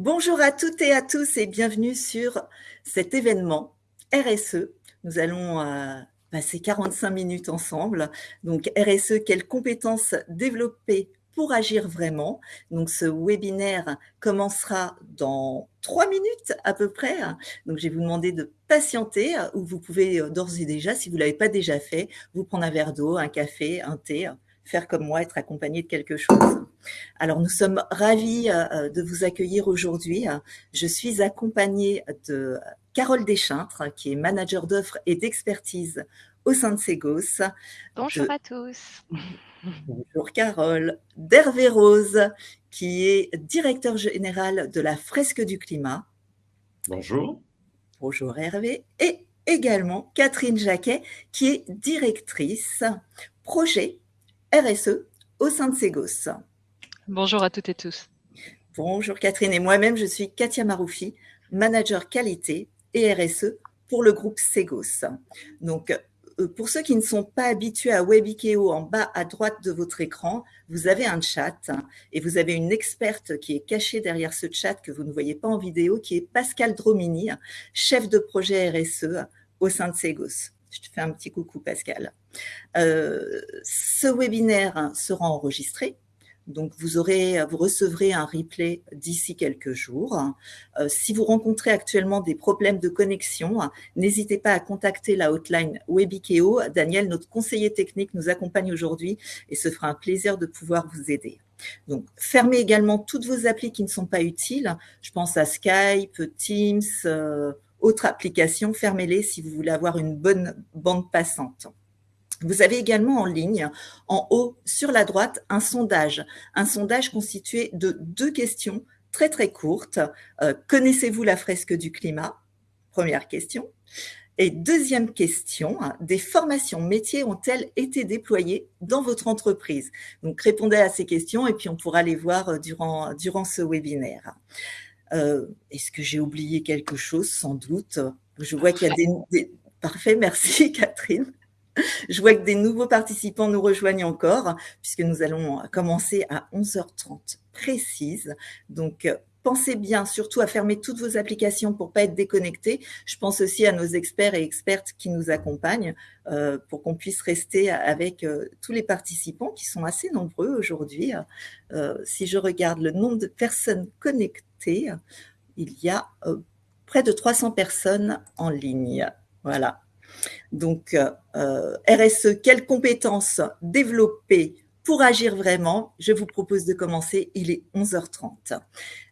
Bonjour à toutes et à tous et bienvenue sur cet événement RSE. Nous allons euh, passer 45 minutes ensemble. Donc RSE, quelles compétences développer pour agir vraiment? Donc ce webinaire commencera dans trois minutes à peu près. Donc je vais vous demander de patienter ou vous pouvez euh, d'ores et déjà, si vous ne l'avez pas déjà fait, vous prendre un verre d'eau, un café, un thé, faire comme moi, être accompagné de quelque chose. Alors nous sommes ravis euh, euh, de vous accueillir aujourd'hui. Je suis accompagnée de Carole Deschintres, qui est manager d'offres et d'expertise au sein de Segos. Bonjour à tous. Bonjour Carole. D'Hervé Rose, qui est directeur général de la Fresque du Climat. Bonjour. Bonjour Hervé. Et également Catherine Jacquet, qui est directrice projet RSE au sein de Segos. Bonjour à toutes et tous. Bonjour Catherine et moi-même, je suis Katia Maroufi, manager qualité et RSE pour le groupe Segos. Donc, euh, pour ceux qui ne sont pas habitués à WebIKEO, en bas à droite de votre écran, vous avez un chat et vous avez une experte qui est cachée derrière ce chat que vous ne voyez pas en vidéo, qui est Pascal Dromini, chef de projet RSE au sein de Segos. Je te fais un petit coucou Pascal. Euh, ce webinaire sera enregistré donc, vous, aurez, vous recevrez un replay d'ici quelques jours. Euh, si vous rencontrez actuellement des problèmes de connexion, n'hésitez pas à contacter la hotline Webikeo. Daniel, notre conseiller technique, nous accompagne aujourd'hui et ce fera un plaisir de pouvoir vous aider. Donc, fermez également toutes vos applis qui ne sont pas utiles. Je pense à Skype, Teams, euh, autres applications. Fermez-les si vous voulez avoir une bonne bande passante. Vous avez également en ligne, en haut sur la droite, un sondage. Un sondage constitué de deux questions très très courtes. Euh, connaissez-vous la fresque du climat? Première question. Et deuxième question, des formations métiers ont-elles été déployées dans votre entreprise? Donc répondez à ces questions et puis on pourra les voir euh, durant, durant ce webinaire. Euh, est-ce que j'ai oublié quelque chose? Sans doute. Je vois qu'il y a des... Parfait, merci Catherine. Je vois que des nouveaux participants nous rejoignent encore, puisque nous allons commencer à 11h30 précise. Donc, euh, pensez bien surtout à fermer toutes vos applications pour pas être déconnecté. Je pense aussi à nos experts et expertes qui nous accompagnent euh, pour qu'on puisse rester avec euh, tous les participants qui sont assez nombreux aujourd'hui. si je regarde le nombre de personnes connectées, il y a près de 300 personnes en ligne. Voilà. Donc, euh, RSE, quelles compétences développer pour agir vraiment? Je vous propose de commencer, il est 11h30.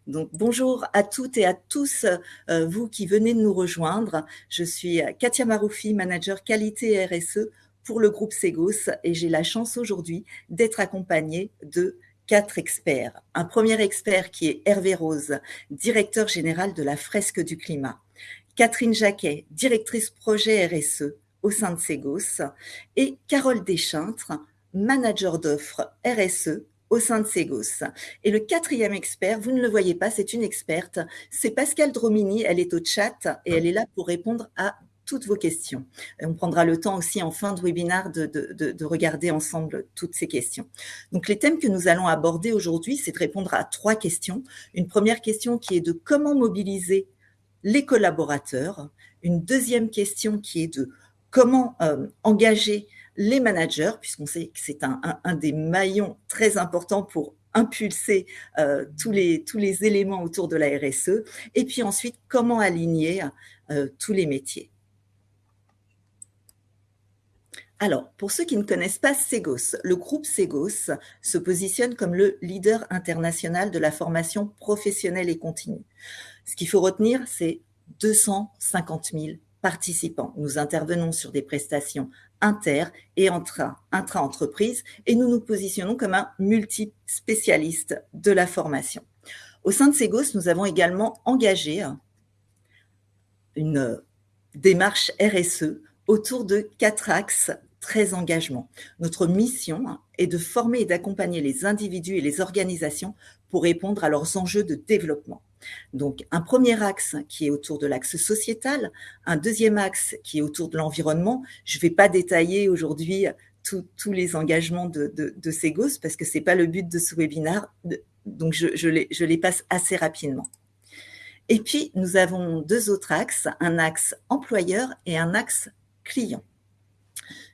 Donc, bonjour à toutes et à tous, euh, vous qui venez de nous rejoindre. Je suis Katia Maroufi, manager qualité RSE pour le groupe Segos et j'ai la chance aujourd'hui d'être accompagnée de quatre experts. Un premier expert qui est Hervé Rose, directeur général de la fresque du climat. Catherine Jacquet, directrice projet RSE au sein de Segos, et Carole Deschintres, manager d'offres RSE au sein de Segos. Et le quatrième expert, vous ne le voyez pas, c'est une experte, c'est Pascal Dromini, elle est au chat et elle est là pour répondre à toutes vos questions. On prendra le temps aussi en fin de webinaire de, regarder ensemble toutes ces questions. Donc les thèmes que nous allons aborder aujourd'hui, c'est de répondre à trois questions. Une première question qui est de comment mobiliser les collaborateurs. Une deuxième question qui est de comment euh, engager les managers, puisqu'on sait que c'est un, des maillons très importants pour impulser euh, tous, les, éléments autour de la RSE, et puis ensuite, comment aligner euh, tous les métiers. Alors, pour ceux qui ne connaissent pas Segos, le groupe Segos se positionne comme le leader international de la formation professionnelle et continue. Ce qu'il faut retenir, c'est 250 000 participants. Nous intervenons sur des prestations inter et intra-entreprises et nous nous positionnons comme un multi-spécialiste de la formation. Au sein de Segos, nous avons également engagé une démarche RSE autour de quatre axes très engagement. Notre mission est de former et d'accompagner les individus et les organisations pour répondre à leurs enjeux de développement. Donc, un premier axe qui est autour de l'axe sociétal, un deuxième axe qui est autour de l'environnement. Je ne vais pas détailler aujourd'hui tous les engagements de, de, parce que c'est pas le but de ce webinaire, donc je, je, les, je les passe assez rapidement. Et puis, nous avons deux autres axes, un axe employeur et un axe client.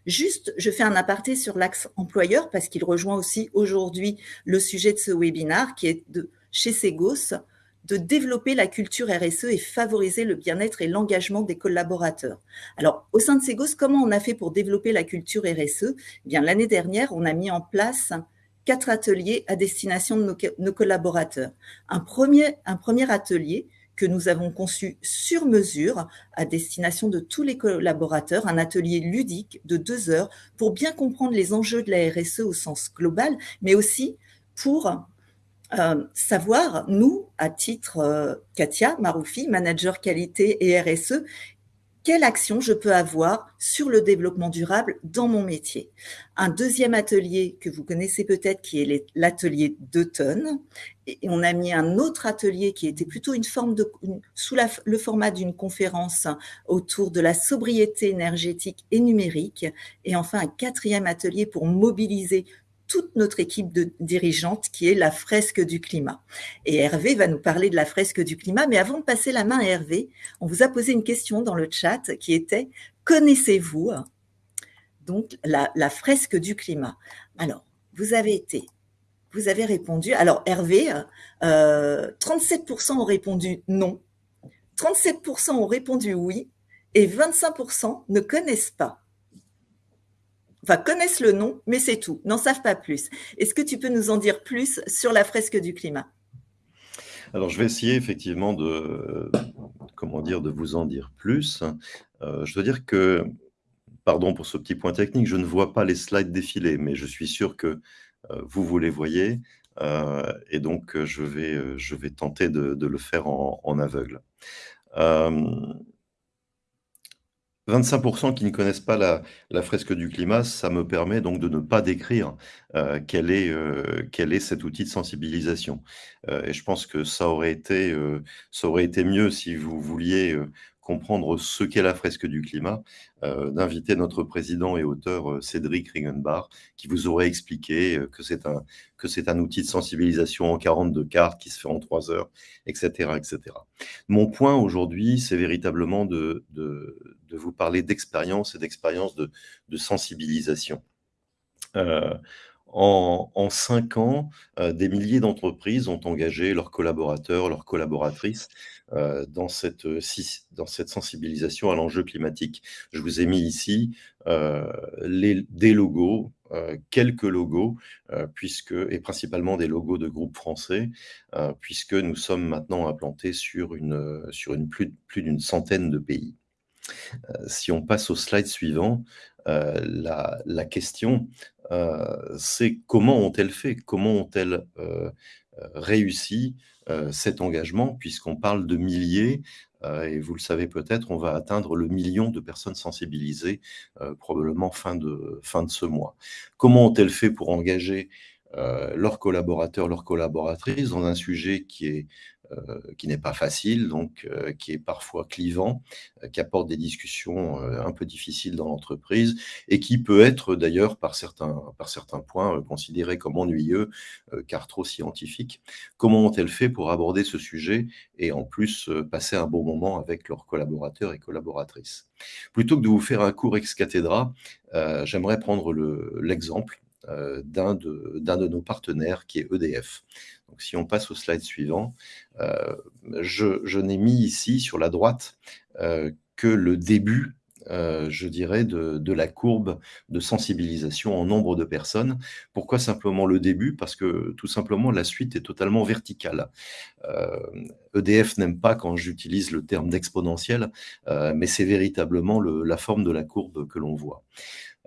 Juste, je fais un aparté sur l'axe employeur parce qu'il rejoint aussi aujourd'hui le sujet de ce webinaire qui est de chez Segos de développer la culture RSE et favoriser le bien-être et l'engagement des collaborateurs. Alors, au sein de Segos, comment on a fait pour développer la culture RSE eh bien, l'année dernière, on a mis en place quatre ateliers à destination de nos, collaborateurs. Un premier, un premier atelier que nous avons conçu sur mesure à destination de tous les collaborateurs, un atelier ludique de deux heures pour bien comprendre les enjeux de la RSE au sens global, mais aussi pour euh, savoir, nous, à titre euh, Katia Maroufi, manager qualité et RSE, quelle action je peux avoir sur le développement durable dans mon métier. Un deuxième atelier que vous connaissez peut-être qui est l'atelier d'automne. Et on a mis un autre atelier qui était plutôt une forme de, sous le format d'une conférence autour de la sobriété énergétique et numérique. Et enfin, un quatrième atelier pour mobiliser toute notre équipe de dirigeantes qui est la fresque du climat. Et Hervé va nous parler de la fresque du climat, mais avant de passer la main à Hervé, on vous a posé une question dans le chat qui était connaissez-vous donc la, fresque du climat? Alors, vous avez été, vous avez répondu. Alors Hervé, 37% euh, ont répondu non, 37% ont répondu oui, et 25% ne connaissent pas enfin connaissent le nom, mais c'est tout, n'en savent pas plus. Est-ce que tu peux nous en dire plus sur la fresque du climat? Alors je vais essayer effectivement de, comment dire, de vous en dire plus. Euh, je dois dire que, pardon pour ce petit point technique, je ne vois pas les slides défiler, mais je suis sûr que euh, vous, vous les voyez. Euh, et donc, je vais, je vais tenter de, le faire en, en aveugle. 25% qui ne connaissent pas la, fresque du climat, ça me permet donc de ne pas décrire euh, quel, est, euh, quel est cet outil de sensibilisation. Euh, et je pense que ça aurait été mieux si vous vouliez comprendre ce qu'est la fresque du climat, euh, d'inviter notre président et auteur euh, Cédric Ringenbach, qui vous aurait expliqué euh, que c'est un, un outil de sensibilisation en 42 cartes qui se fait en 3 heures, etc. etc. Mon point aujourd'hui, c'est véritablement de, de, vous parler d'expérience et d'expérience de, de, sensibilisation. Euh, en, cinq ans, des milliers d'entreprises ont engagé leurs collaborateurs, leurs collaboratrices dans, cette, dans cette sensibilisation à l'enjeu climatique. Je vous ai mis ici euh, des logos, quelques logos, puisque, et principalement des logos de groupes français, puisque nous sommes maintenant implantés sur, une, plus, d'une centaine de pays. si on passe au slide suivant, la, question, euh, c'est comment ont-elles fait, comment ont-elles euh, euh, réussi cet engagement, puisqu'on parle de milliers, et vous le savez peut-être, on va atteindre le million de personnes sensibilisées probablement fin de, fin de ce mois. Comment ont-elles fait pour engager leurs collaborateurs, leurs collaboratrices dans un sujet qui est euh, qui n'est pas facile, donc euh, qui est parfois clivant, euh, qui apporte des discussions un peu difficiles dans l'entreprise et qui peut être d'ailleurs par certains, par certains points considéré comme ennuyeux car trop scientifique. Comment ont-elles fait pour aborder ce sujet et en plus passer un bon moment avec leurs collaborateurs et collaboratrices? Plutôt que de vous faire un cours ex cathedra, j'aimerais prendre l'exemple d'un de nos partenaires qui est EDF. Donc, si on passe au slide suivant, euh, je, n'ai mis ici sur la droite euh, que le début euh, je dirais, de, la courbe de sensibilisation en nombre de personnes. Pourquoi simplement le début? Parce que tout simplement, la suite est totalement verticale. EDF e n'aime pas quand j'utilise le terme d'exponentiel, mais c'est véritablement la forme de la courbe que l'on voit.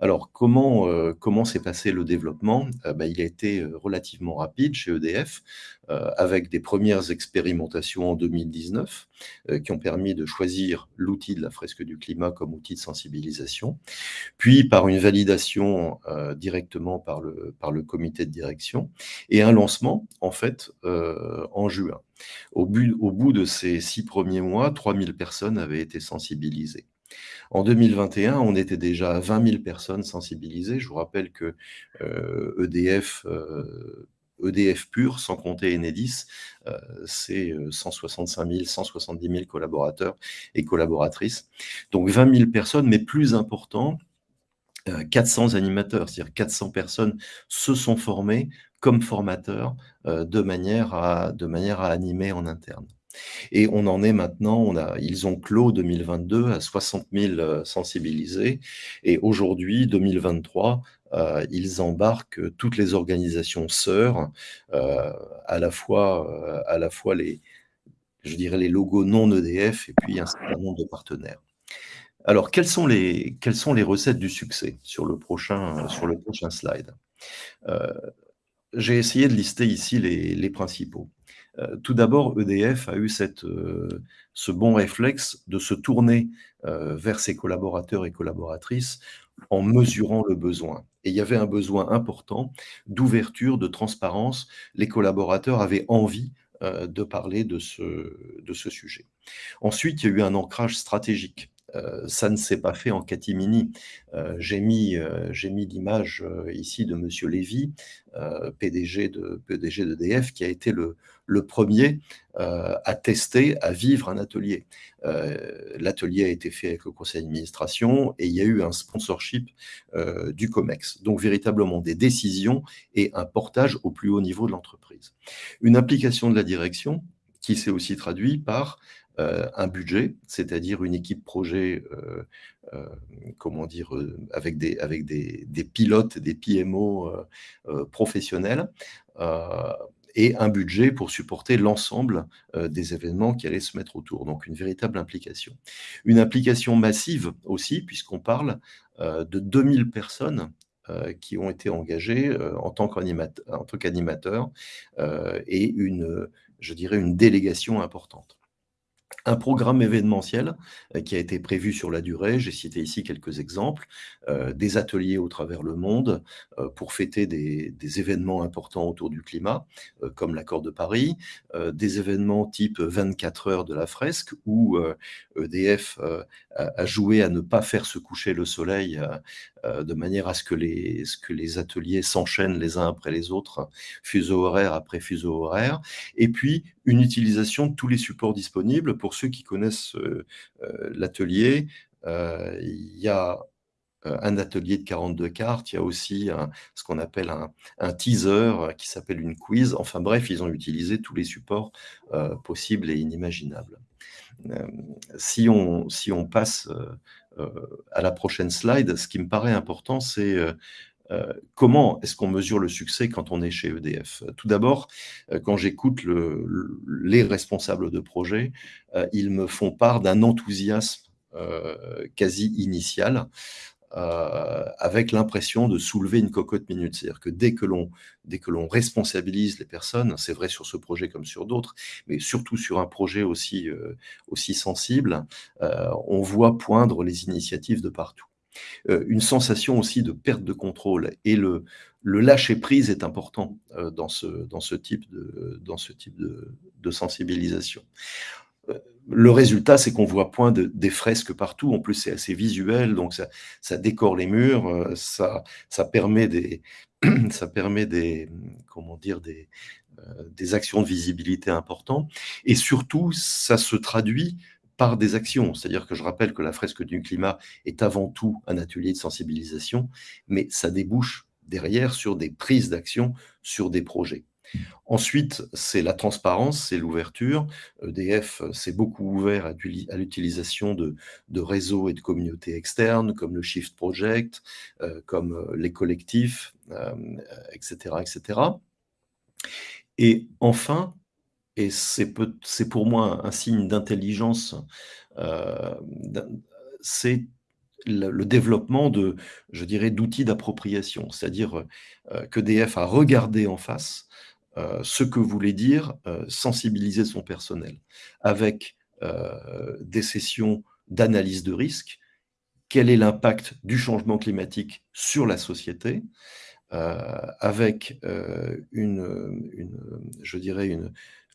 Alors, comment, euh, comment s'est passé le développement? Euh, bah, Il a été euh, relativement rapide chez EDF, avec des premières expérimentations en 2019 qui ont permis de choisir l'outil de la fresque du climat comme outil de sensibilisation, puis par une validation directement par le, par le comité de direction et un lancement, en fait, en juin. Au, au bout de ces six premiers mois, 3000 personnes avaient été sensibilisées. En 2021, on était déjà à 20 000 personnes sensibilisées. Je vous rappelle que EDF, euh, e EDF e pur, sans compter Enedis, c'est 165 000, 170 000 collaborateurs et collaboratrices. Donc 20 000 personnes, mais plus important, 400 animateurs, c'est-à-dire 400 personnes se sont formées comme formateurs de manière à animer en interne. Et on en est maintenant, ils ont clos 2022 à 60 000 sensibilisés. Et aujourd'hui, 2023, euh, ils embarquent toutes les organisations sœurs, euh, à, la fois, euh, les, je dirais les logos non EDF et puis un certain nombre de partenaires. Alors, quelles sont les, recettes du succès sur le prochain, slide? J'ai essayé de lister ici les principaux. Euh, tout d'abord, EDF a eu euh, ce bon réflexe de se tourner euh, vers ses collaborateurs et collaboratrices en mesurant le besoin. Et il y avait un besoin important d'ouverture, de transparence. Les collaborateurs avaient envie de parler de ce, sujet. Ensuite, il y a eu un ancrage stratégique. ça ne s'est pas fait en catimini. j'ai mis, l'image ici de M. Lévy, PDG d'EDF, qui a été le, le premier euh, à tester, à vivre un atelier. Euh, l'atelier a été fait avec le conseil d'administration et il y a eu un sponsorship euh, du COMEX. Donc véritablement des décisions et un portage au plus haut niveau de l'entreprise. Une implication de la direction qui s'est aussi traduit par un budget, c'est-à-dire une équipe projet, comment dire, avec des pilotes, des PMO professionnels, et un budget pour supporter l'ensemble euh, des événements qui allaient se mettre autour. Donc une véritable implication. Une implication massive aussi, puisqu'on parle euh, de 2000 personnes euh, qui ont été engagées en tant qu'animateurs et une, je dirais, une délégation importante un programme événementiel euh, qui a été prévu sur la durée. J'ai cité ici quelques exemples. Euh, des ateliers au travers le monde euh, pour fêter des, événements importants autour du climat, comme l'accord de Paris, des événements type 24 heures de la fresque, où EDF e a, joué à ne pas faire se coucher le soleil de manière à ce que les, ateliers s'enchaînent les uns après les autres, fuseau horaire après fuseau horaire. Et puis, une utilisation de tous les supports disponibles. Pour ceux qui connaissent euh, euh, l'atelier, euh, il y a un atelier de 42 cartes, il y a aussi ce qu'on appelle un, teaser qui s'appelle une quiz. Enfin bref, ils ont utilisé tous les supports possibles et inimaginables. si, on, si on passe à la prochaine slide, ce qui me paraît important, c'est euh, comment est-ce qu'on mesure le succès quand on est chez EDF Tout d'abord, euh, quand j'écoute les responsables de projet, euh, ils me font part d'un enthousiasme quasi initial. Avec l'impression de soulever une cocotte minute. C'est-à-dire que dès que l'on dès que l'on responsabilise les personnes, c'est vrai sur ce projet comme sur d'autres, mais surtout sur un projet aussi aussi sensible, on voit poindre les initiatives de partout. Euh, une sensation aussi de perte de contrôle. Et le, le lâcher-prise est important euh, dans, ce, dans ce type de, dans ce type de, de sensibilisation. Euh, le résultat, c'est qu'on voit point de, des fresques partout. En plus, c'est assez visuel, donc ça, ça, décore les murs, ça, ça permet des, ça permet des, comment dire, des, des actions de visibilité importantes. Et surtout, ça se traduit par des actions. C'est-à-dire que je rappelle que la fresque du climat est avant tout un atelier de sensibilisation, mais ça débouche derrière sur des prises d'action sur des projets. Ensuite, c'est la transparence, c'est l'ouverture. EDF s'est beaucoup ouvert à, l'utilisation de, réseaux et de communautés externes, comme le Shift Project, euh, comme euh, les collectifs, etc., euh, etc. Et enfin, et c'est pour moi un signe d'intelligence, euh, c'est le, développement de, je dirais, d'outils d'appropriation, c'est-à-dire euh, que DF a regardé en face euh, ce que voulait dire sensibiliser son personnel, avec des sessions d'analyse de risque, quel est l'impact du changement climatique sur la société, avec je dirais,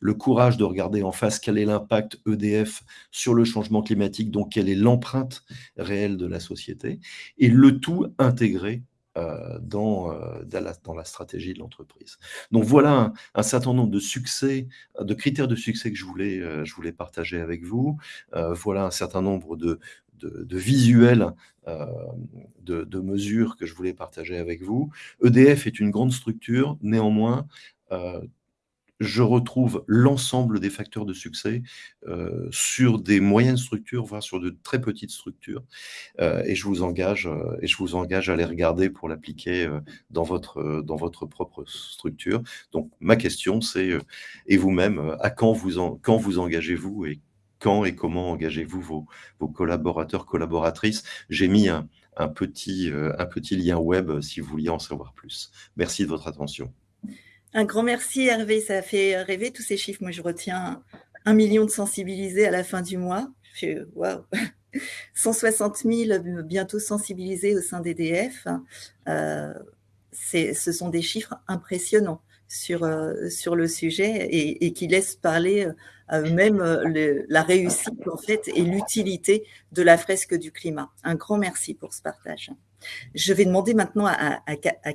le courage de regarder en face quel est l'impact EDF sur le changement climatique, donc quelle est l'empreinte réelle de la société, et le tout intégré dans, dans, la, stratégie de l'entreprise. Donc voilà un, certain nombre de succès, de critères de succès que je voulais, je voulais partager avec vous. voilà un certain nombre de, de, visuels de, de, mesures que je voulais partager avec vous. EDF est une grande structure, néanmoins, je retrouve l'ensemble des facteurs de succès euh, sur des moyennes structures, voire sur de très petites structures. Euh, et, je vous engage, euh, et je vous engage à les regarder pour l'appliquer dans, votre, dans votre propre structure. Donc, ma question, c'est, et vous-même, à quand vous, quand vous engagez-vous et quand et comment engagez-vous vos, vos collaborateurs, collaboratrices? J'ai mis un, un, petit, un petit lien web si vous vouliez en savoir plus. Merci de votre attention. Un grand merci Hervé, ça a fait rêver tous ces chiffres. Moi, je retiens un million de sensibilisés à la fin du mois. Waouh 160 000 bientôt sensibilisés au sein d'EDF. Euh, ce sont des chiffres impressionnants sur, euh, le sujet et, qui laissent parler euh, même la réussite en fait et l'utilité de la fresque du climat. Un grand merci pour ce partage. Je vais demander maintenant à,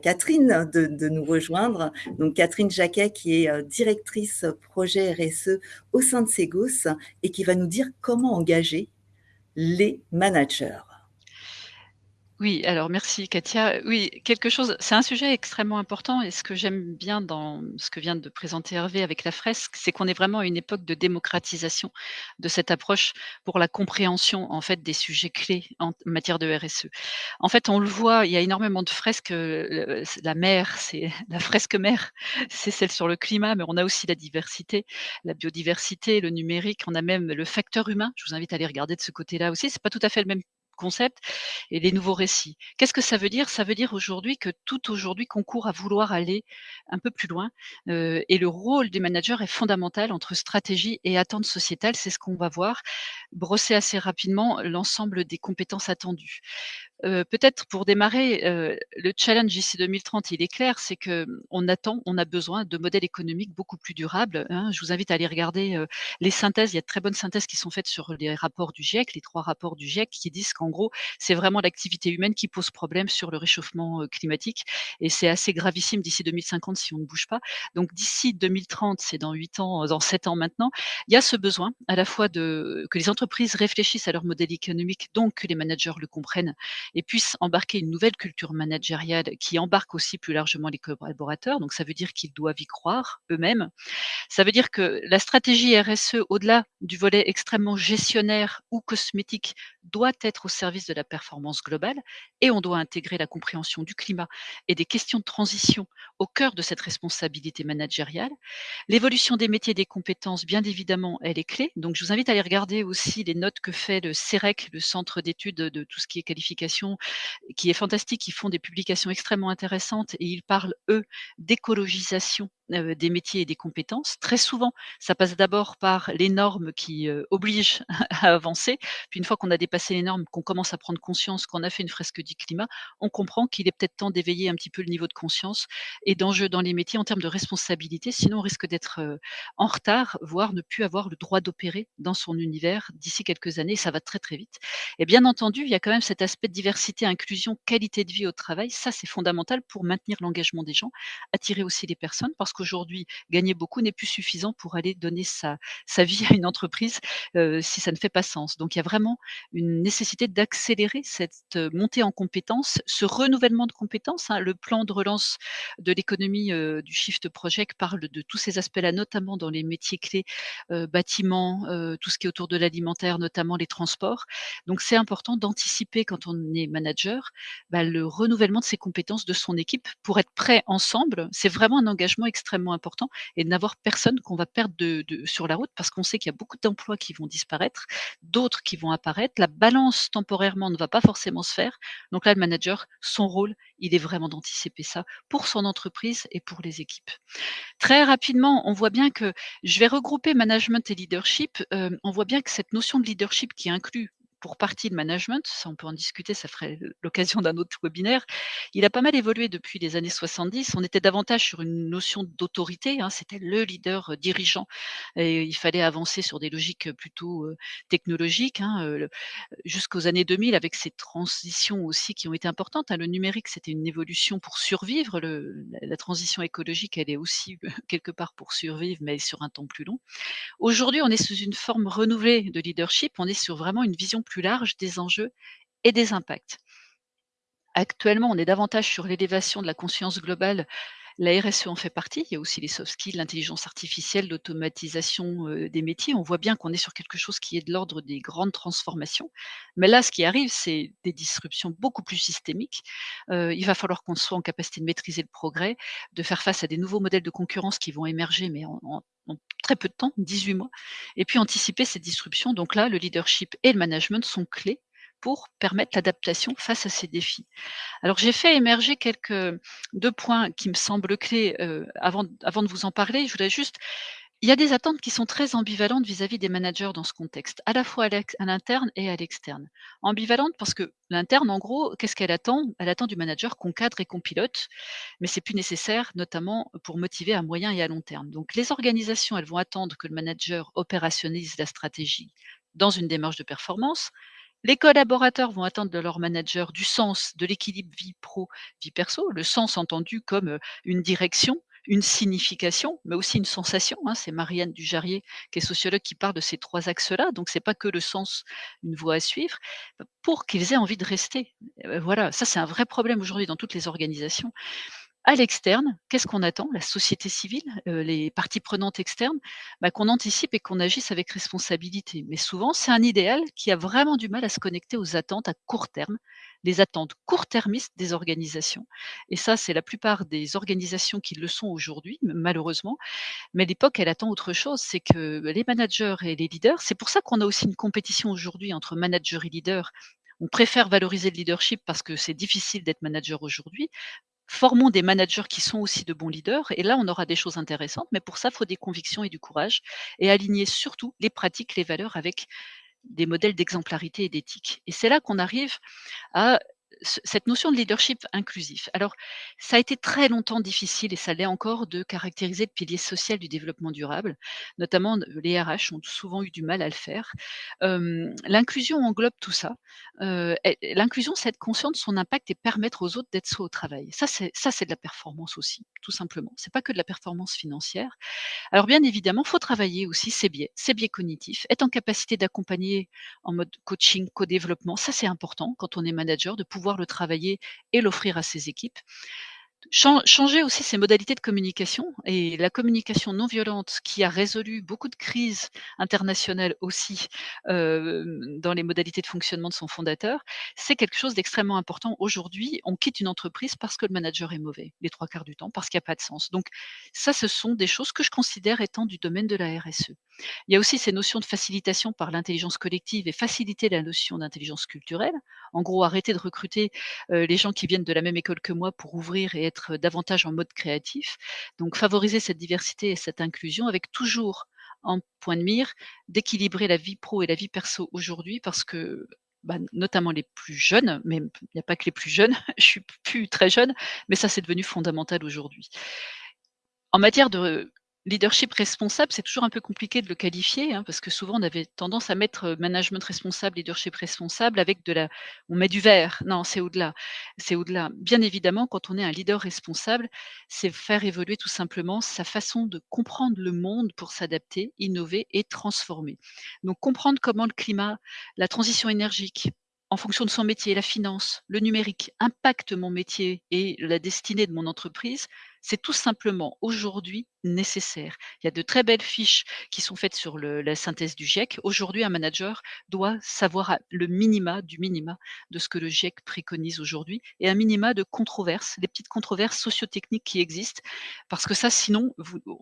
Catherine de, nous rejoindre. Donc Catherine Jacquet, qui est euh, directrice projet RSE au sein de Segos et qui va nous dire comment engager les managers. Oui, alors merci Katia. Oui, quelque chose, c'est un sujet extrêmement important et ce que j'aime bien dans ce que vient de présenter Hervé avec la fresque, c'est qu'on est vraiment à une époque de démocratisation de cette approche pour la compréhension en fait des sujets clés en matière de RSE. En fait, on le voit, il y a énormément de fresques. Euh, la mer, c'est la fresque mer, c'est celle sur le climat, mais on a aussi la diversité, la biodiversité, le numérique, on a même le facteur humain. Je vous invite à aller regarder de ce côté-là aussi. C'est pas tout à fait le même concept et les nouveaux récits. Qu'est-ce que ça veut dire? Ça veut dire aujourd'hui que tout aujourd'hui concourt à vouloir aller un peu plus loin euh, et le rôle des managers est fondamental entre stratégie et attente sociétale. C'est ce qu'on va voir, brosser assez rapidement l'ensemble des compétences attendues. Peut-être pour démarrer, euh, le challenge ici 2030, il est clair, c'est que mmh, on attend, on a besoin de modèles économiques beaucoup plus durables. Hein. Je vous invite à aller regarder euh, les synthèses. Il y a de très bonnes synthèses qui sont faites sur les rapports du GIEC, les trois rapports du GIEC, qui disent qu'en gros, c'est vraiment l'activité humaine qui pose problème sur le réchauffement climatique. Et c'est assez gravissime d'ici 2050 si on ne bouge pas. Donc d'ici 2030, c'est dans 8 ans, dans 7 ans maintenant, il y a ce besoin à la fois de que les entreprises réfléchissent à leur modèle économique, donc que les managers le comprennent et puissent embarquer une nouvelle culture managériale qui embarque aussi plus largement les collaborateurs. Donc ça veut dire qu'ils doivent y croire eux-mêmes. Ça veut dire que la stratégie RSE, au-delà du volet extrêmement gestionnaire ou cosmétique, doit être au service de la performance globale et on doit intégrer la compréhension du climat et des questions de transition au cœur de cette responsabilité managériale. L'évolution des métiers et des compétences, bien évidemment, elle est clé. Donc je vous invite à aller regarder aussi les notes que fait le CEREC, le Centre d'études de tout ce qui est qualification, qui est fantastique. Ils font des publications extrêmement intéressantes et ils parlent, eux, d'écologisation des métiers et des compétences. Très souvent, ça passe d'abord par les normes qui obligent à avancer. Puis une fois qu'on a dépassé les normes, qu'on commence à prendre conscience qu'on a fait une fresque du climat, on comprend qu'il est peut-être temps d'éveiller un petit peu le niveau de conscience et d'enjeu dans les métiers en termes de responsabilité. Sinon, on risque d'être en retard, voire ne plus avoir le droit d'opérer dans son univers d'ici quelques années. Ça va très très vite. Et bien entendu, il y a quand même cet aspect de diversité, inclusion, qualité de vie au travail. Ça, c'est fondamental pour maintenir l'engagement des gens, attirer aussi les personnes, parce que aujourd'hui, gagner beaucoup n'est plus suffisant pour aller donner sa, vie à une entreprise euh, si ça ne fait pas sens. Donc, il y a vraiment une nécessité d'accélérer cette euh, montée en compétences, ce renouvellement de compétences. Hein. Le plan de relance de l'économie euh, du Shift Project parle de tous ces aspects-là, notamment dans les métiers clés, bâtiments, tout ce qui est autour de l'alimentaire, notamment les transports. Donc, c'est important d'anticiper quand on est manager bah, le renouvellement de ses compétences de son équipe pour être prêt ensemble. C'est vraiment un engagement extrêmement extrêmement important et de n'avoir personne qu'on va perdre de, sur la route parce qu'on sait qu'il y a beaucoup d'emplois qui vont disparaître, d'autres qui vont apparaître. La balance temporairement ne va pas forcément se faire. Donc là, le manager, son rôle, il est vraiment d'anticiper ça pour son entreprise et pour les équipes. Très rapidement, on voit bien que je vais regrouper management et leadership. Euh, on voit bien que cette notion de leadership qui inclut pour partie le management, ça on peut en discuter, ça ferait l'occasion d'un autre webinaire. Il a pas mal évolué depuis les années 70. On était davantage sur une notion d'autorité, hein, c'était le leader dirigeant et il fallait avancer sur des logiques plutôt technologiques, hein, jusqu'aux années 2000 avec ces transitions aussi qui ont été importantes. Hein. Le numérique, c'était une évolution pour survivre. Le, la, transition écologique, elle est aussi quelque part pour survivre, mais sur un temps plus long. Aujourd'hui, on est sous une forme renouvelée de leadership. On est sur vraiment une vision plus large des enjeux et des impacts. Actuellement, on est davantage sur l'élévation de la conscience globale la RSE en fait partie. Il y a aussi les soft skills, l'intelligence artificielle, l'automatisation des métiers. On voit bien qu'on est sur quelque chose qui est de l'ordre des grandes transformations. Mais là, ce qui arrive, c'est des disruptions beaucoup plus systémiques. il va falloir qu'on soit en capacité de maîtriser le progrès, de faire face à des nouveaux modèles de concurrence qui vont émerger, mais en, très peu de temps, 18 mois, et puis anticiper ces disruptions. Donc là, le leadership et le management sont clés pour permettre l'adaptation face à ces défis. Alors j'ai fait émerger quelques deux points qui me semblent clés euh, avant, de vous en parler. Je voudrais juste il y a des attentes qui sont très ambivalentes vis-à-vis des managers dans ce contexte, à la fois à l'interne et à l'externe. Ambivalente parce que l'interne, en gros, qu'est-ce qu'elle attend? Elle attend du manager qu'on cadre et qu'on pilote, mais c'est plus nécessaire, notamment pour motiver à moyen et à long terme. Donc les organisations, elles vont attendre que le manager opérationnalise la stratégie dans une démarche de performance, les collaborateurs vont attendre de leur manager du sens, de l'équilibre vie pro, vie perso, le sens entendu comme une direction, une signification, mais aussi une sensation. Hein. C'est Marianne Dujarrier, qui est sociologue, qui parle de ces trois axes-là. Donc, c'est pas que le sens, une voie à suivre, pour qu'ils aient envie de rester. Voilà, ça c'est un vrai problème aujourd'hui dans toutes les organisations. À l'externe, qu'est-ce qu'on attend? La société civile, les parties prenantes externes, bah, qu'on anticipe et qu'on agisse avec responsabilité. Mais souvent, c'est un idéal qui a vraiment du mal à se connecter aux attentes à court terme, les attentes court-termistes des organisations. Et ça, c'est la plupart des organisations qui le sont aujourd'hui, malheureusement. Mais l'époque, elle attend autre chose, c'est que les managers et les leaders, c'est pour ça qu'on a aussi une compétition aujourd'hui entre managers et leaders on préfère valoriser le leadership parce que c'est difficile d'être manager aujourd'hui, formons des managers qui sont aussi de bons leaders, et là, on aura des choses intéressantes, mais pour ça, il faut des convictions et du courage, et aligner surtout les pratiques, les valeurs avec des modèles d'exemplarité et d'éthique. Et c'est là qu'on arrive à cette notion de leadership inclusif. Alors, ça a été très longtemps difficile, et ça l'est encore, de caractériser le pilier social du développement durable. Notamment, les RH ont souvent eu du mal à le faire. L'inclusion englobe tout ça. L'inclusion, c'est être conscient de son impact et permettre aux autres d'être soi au travail. Ça, c'est de la performance aussi, tout simplement. C'est pas que de la performance financière. Alors, bien évidemment, faut travailler aussi ces biais, ces biais cognitifs, être en capacité d'accompagner en mode coaching, co-développement. Ça, c'est important quand on est manager, de pouvoir le travailler et l'offrir à ses équipes. Changer aussi ses modalités de communication et la communication non violente qui a résolu beaucoup de crises internationales aussi dans les modalités de fonctionnement de son fondateur, c'est quelque chose d'extrêmement important. Aujourd'hui, on quitte une entreprise parce que le manager est mauvais, les trois quarts du temps, parce qu'il n'y a pas de sens. Donc ça, ce sont des choses que je considère étant du domaine de la RSE. Il y a aussi ces notions de facilitation par l'intelligence collective et faciliter la notion d'intelligence culturelle. En gros, arrêter de recruter les gens qui viennent de la même école que moi pour ouvrir et être davantage en mode créatif. Donc favoriser cette diversité et cette inclusion avec toujours en point de mire d'équilibrer la vie pro et la vie perso aujourd'hui parce que bah, notamment les plus jeunes, mais il n'y a pas que les plus jeunes, je suis plus très jeune, mais ça c'est devenu fondamental aujourd'hui. En matière de Leadership responsable, c'est toujours un peu compliqué de le qualifier, hein, parce que souvent on avait tendance à mettre management responsable, leadership responsable avec de la on met du vert. Non, c'est au-delà. C'est au-delà. Bien évidemment, quand on est un leader responsable, c'est faire évoluer tout simplement sa façon de comprendre le monde pour s'adapter, innover et transformer. Donc comprendre comment le climat, la transition énergique, en fonction de son métier, la finance, le numérique impacte mon métier et la destinée de mon entreprise, c'est tout simplement aujourd'hui nécessaire. Il y a de très belles fiches qui sont faites sur la synthèse du GIEC. Aujourd'hui, un manager doit savoir le minima du minima de ce que le GIEC préconise aujourd'hui et un minima de controverses, les petites controverses sociotechniques qui existent, parce que ça, sinon,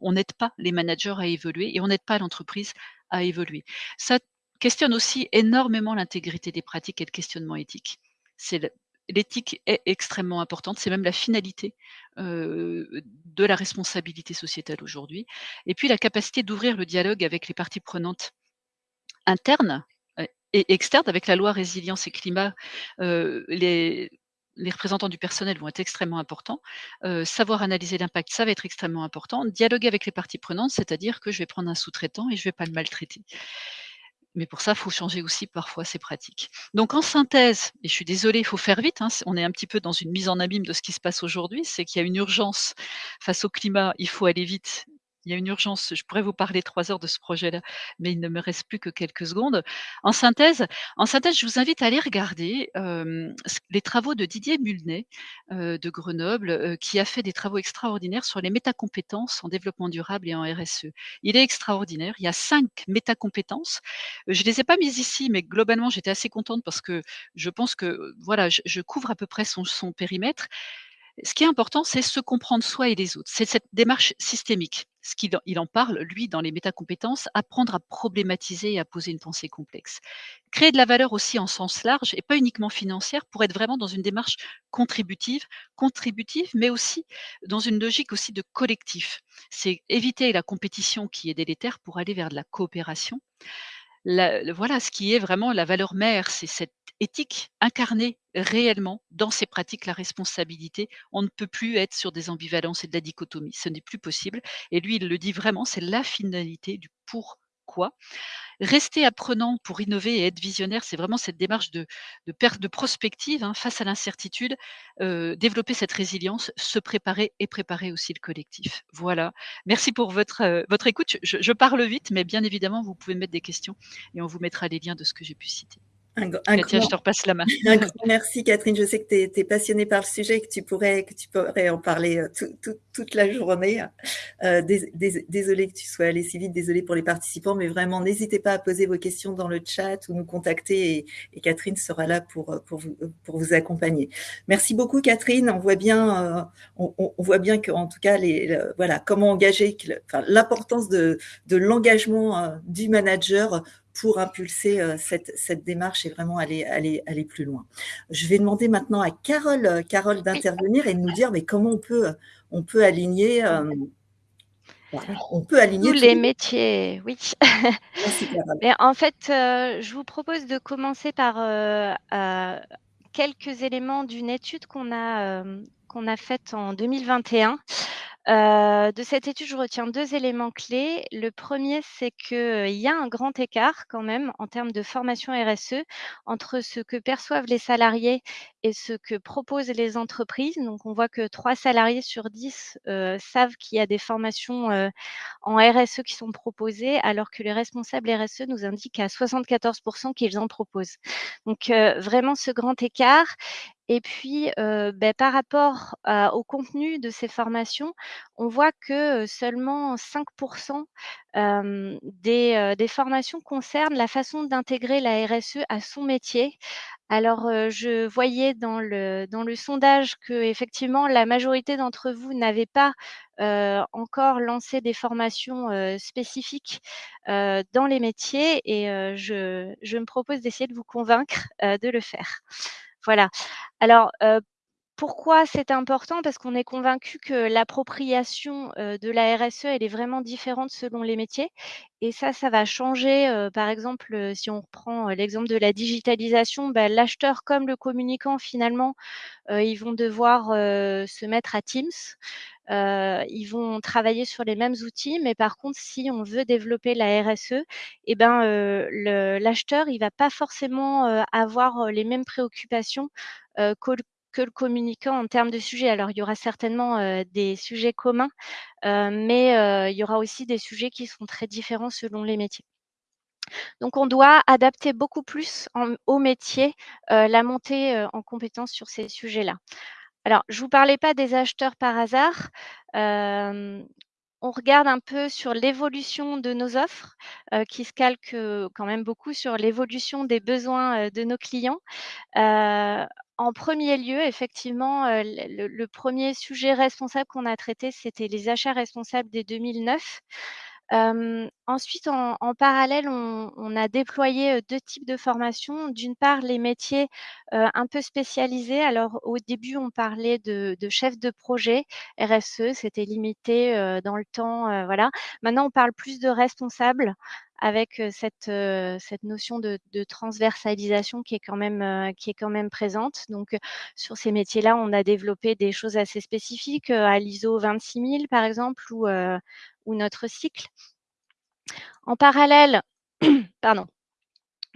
on n'aide pas les managers à évoluer et on n'aide pas l'entreprise à évoluer. Ça questionne aussi énormément l'intégrité des pratiques et le questionnement éthique. L'éthique est extrêmement importante, c'est même la finalité de la responsabilité sociétale aujourd'hui. Et puis la capacité d'ouvrir le dialogue avec les parties prenantes internes et externe. Avec la loi résilience et climat, les les représentants du personnel vont être extrêmement importants. savoir analyser l'impact, ça va être extrêmement important. Dialoguer avec les parties prenantes, c'est-à-dire que je vais prendre un sous-traitant et je ne vais pas le maltraiter. Mais pour ça, il faut changer aussi parfois ces pratiques. Donc en synthèse, et je suis désolée, il faut faire vite, hein, on est un petit peu dans une mise en abîme de ce qui se passe aujourd'hui, c'est qu'il y a une urgence face au climat, il faut aller vite, il y a une urgence. Je pourrais vous parler trois heures de ce projet-là, mais il ne me reste plus que quelques secondes. En synthèse, en synthèse, je vous invite à aller regarder les travaux de Didier Mulnet de Grenoble, qui a fait des travaux extraordinaires sur les métacompétences en développement durable et en RSE. Il est extraordinaire. Il y a cinq métacompétences. Je les ai pas mises ici, mais globalement, j'étais assez contente parce que je pense que voilà, je, couvre à peu près son périmètre. Ce qui est important, c'est se comprendre soi et les autres. C'est cette démarche systémique. Ce qu'il il en parle, lui, dans les métacompétences, apprendre à problématiser et à poser une pensée complexe. Créer de la valeur aussi en sens large et pas uniquement financière pour être vraiment dans une démarche contributive, contributive, mais aussi dans une logique aussi de collectif. C'est éviter la compétition qui est délétère pour aller vers de la coopération. Voilà, ce qui est vraiment la valeur mère, c'est cette éthique incarnée réellement dans ces pratiques la responsabilité. On ne peut plus être sur des ambivalences et de la dichotomie. Ce n'est plus possible. Et lui, il le dit vraiment, c'est la finalité du Rester apprenant pour innover et être visionnaire, c'est vraiment cette démarche de, de de prospective hein, face à l'incertitude, développer cette résilience, se préparer et préparer aussi le collectif. Voilà. Merci pour votre, votre écoute. Je, je parle vite, mais bien évidemment, vous pouvez mettre des questions et on vous mettra les liens de ce que j'ai pu citer. Un, je te repasse la main. Un grand merci, Catherine. Je sais que tu es, passionnée par le sujet et que tu pourrais, que tu pourrais en parler euh, toute la journée. Euh, désolée que tu sois allée si vite, désolée pour les participants, mais vraiment, n'hésitez pas à poser vos questions dans le chat ou nous contacter et, Catherine sera là pour, pour, vous, pour vous accompagner. Merci beaucoup, Catherine. On voit bien, euh, on, voit bien qu'en tout cas, les, voilà, comment engager, l'importance de, de l'engagement du manager pour impulser euh, cette, cette, démarche et vraiment aller, aller, aller plus loin. Je vais demander maintenant à Carole, euh, Carole d'intervenir et de nous dire mais comment on peut, on peut aligner euh, on peut aligner tous les métiers, oui. Merci, Mais en fait, je vous propose de commencer par quelques éléments d'une étude qu'on a, qu'on a faite en 2021 euh, de cette étude, je retiens deux éléments clés. Le premier, c'est qu'il y a un grand écart quand même en termes de formation RSE entre ce que perçoivent les salariés et ce que proposent les entreprises. Donc, on voit que trois salariés sur dix euh, savent qu'il y a des formations euh, en RSE qui sont proposées, alors que les responsables RSE nous indiquent à 74% qu'ils en proposent. Donc, vraiment ce grand écart. Et puis, ben, par rapport au contenu de ces formations, on voit que seulement 5% des, des formations concernent la façon d'intégrer la RSE à son métier. Alors, je voyais dans le dans le sondage qu'effectivement la majorité d'entre vous n'avaient pas, encore lancé des formations, spécifiques, dans les métiers et je je me propose d'essayer de vous convaincre, de le faire. Voilà. Alors, pourquoi c'est important? Parce qu'on est convaincu que l'appropriation de la RSE, elle est vraiment différente selon les métiers. Et ça, ça va changer. par exemple, si on reprend l'exemple de la digitalisation, bah, l'acheteur comme le communicant, finalement, ils vont devoir se mettre à Teams. ils vont travailler sur les mêmes outils, mais par contre, si on veut développer la RSE, eh ben, l'acheteur, il va pas forcément avoir les mêmes préoccupations que, le communicant en termes de sujets. Alors, il y aura certainement des sujets communs, mais il y aura aussi des sujets qui sont très différents selon les métiers. Donc, on doit adapter beaucoup plus au métier la montée en compétences sur ces sujets-là. Alors, je ne vous parlais pas des acheteurs par hasard. On regarde un peu sur l'évolution de nos offres, qui se calquent quand même beaucoup sur l'évolution des besoins de nos clients. en premier lieu, effectivement, le, le, premier sujet responsable qu'on a traité, c'était les achats responsables des 2009 Ensuite, en, parallèle, on, a déployé deux types de formations. D'une part, les métiers un peu spécialisés. Alors, au début, on parlait de, chef de projet RSE, c'était limité dans le temps. voilà. Maintenant, on parle plus de responsable avec cette, cette notion de, transversalisation qui est quand même, qui est quand même présente. Donc, sur ces métiers-là, on a développé des choses assez spécifiques à l'ISO 26000, par exemple, ou, ou notre cycle. En parallèle, pardon,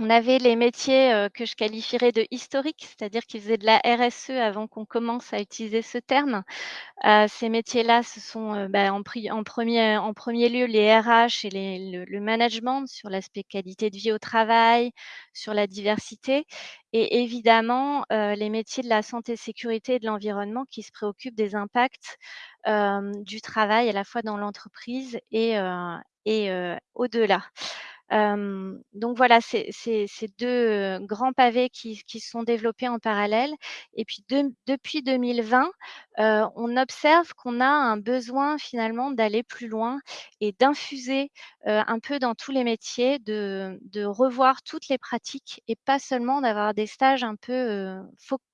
on avait les métiers que je qualifierais de historiques, c'est-à-dire qu'ils faisaient de la RSE avant qu'on commence à utiliser ce terme. ces métiers-là, ce sont bah, en, premier, lieu les RH et le, management sur l'aspect qualité de vie au travail, sur la diversité, et évidemment les métiers de la santé, sécurité et de l'environnement qui se préoccupent des impacts du travail à la fois dans l'entreprise et au-delà. Donc voilà, c'est ces deux grands pavés qui, qui, sont développés en parallèle. Et puis depuis 2020, on observe qu'on a un besoin finalement d'aller plus loin et d'infuser un peu dans tous les métiers, de, revoir toutes les pratiques et pas seulement d'avoir des stages un peu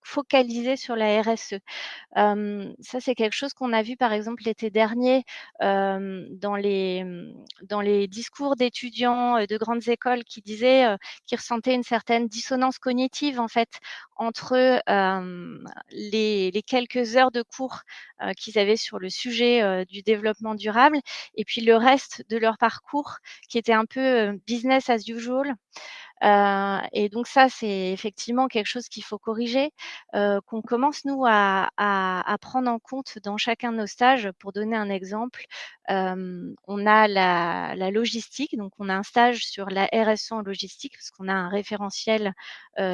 focalisés sur la RSE. ça, c'est quelque chose qu'on a vu par exemple l'été dernier dans, les, dans les discours d'étudiants de grandes écoles qui disaient qu'ils ressentaient une certaine dissonance cognitive en fait entre les, les, quelques heures de cours qu'ils avaient sur le sujet du développement durable et puis le reste de leur parcours qui était un peu business as usual. Et donc ça, c'est effectivement quelque chose qu'il faut corriger, qu'on commence nous à, prendre en compte dans chacun de nos stages. Pour donner un exemple, on a la, logistique, donc on a un stage sur la RSE en logistique parce qu'on a un référentiel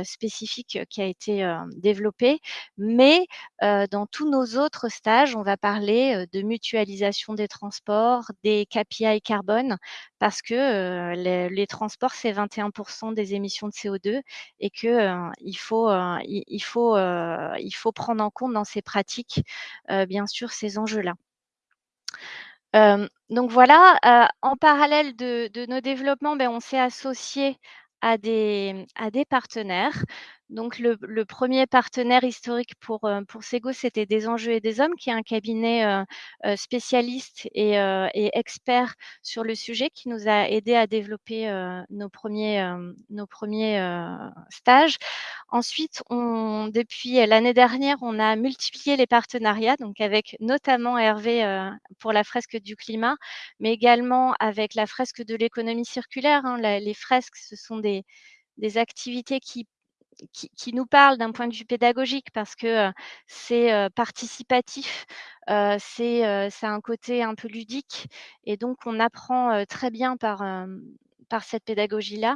spécifique qui a été développé. Mais dans tous nos autres stages, on va parler de mutualisation des transports, des KPI carbone, parce que les, transports, c'est 21% des émissions de CO2 et qu'il il, faut, faut, prendre en compte dans ces pratiques, bien sûr, ces enjeux-là. donc voilà, en parallèle de, nos développements, ben, on s'est associé à des partenaires. Donc, le, premier partenaire historique pour, euh, pour Sego, c'était Des Enjeux et des Hommes, qui est un cabinet euh, euh, spécialiste et, expert sur le sujet, qui nous a aidé à développer nos premiers, nos premiers stages. Ensuite, on, depuis l'année dernière, on a multiplié les partenariats, donc avec notamment Hervé pour la fresque du climat, mais également avec la fresque de l'économie circulaire. Hein. les fresques, ce sont des, des activités qui qui, nous parle d'un point de vue pédagogique parce que c'est participatif, c'est un côté un peu ludique et donc on apprend très bien par, par cette pédagogie-là.